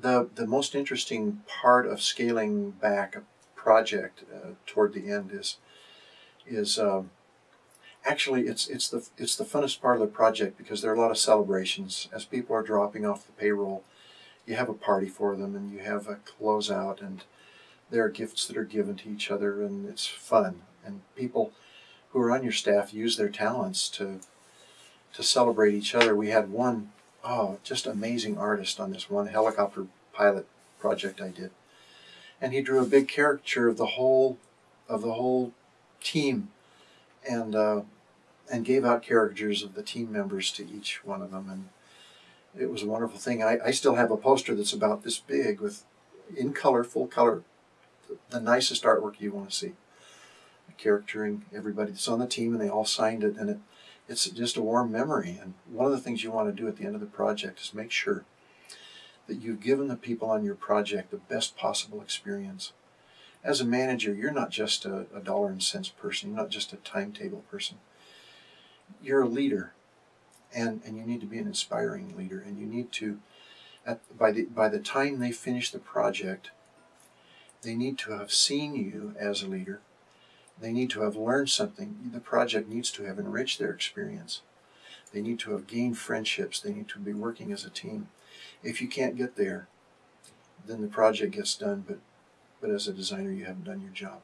the the most interesting part of scaling back a project uh, toward the end is is um, actually it's it's the it's the funnest part of the project because there are a lot of celebrations as people are dropping off the payroll. You have a party for them and you have a closeout and there are gifts that are given to each other and it's fun and people who are on your staff use their talents to to celebrate each other. We had one oh just amazing artist on this one helicopter pilot project I did, and he drew a big caricature of the whole of the whole team, and uh, and gave out caricatures of the team members to each one of them, and it was a wonderful thing. I, I still have a poster that's about this big with in color, full color, the nicest artwork you want to see caricaturing everybody that's on the team, and they all signed it, and it, it's just a warm memory. And one of the things you want to do at the end of the project is make sure that you've given the people on your project the best possible experience. As a manager, you're not just a, a dollar and cents person, you're not just a timetable person. You're a leader, and, and you need to be an inspiring leader, and you need to, at, by, the, by the time they finish the project, they need to have seen you as a leader they need to have learned something. The project needs to have enriched their experience. They need to have gained friendships. They need to be working as a team. If you can't get there, then the project gets done, but, but as a designer, you haven't done your job.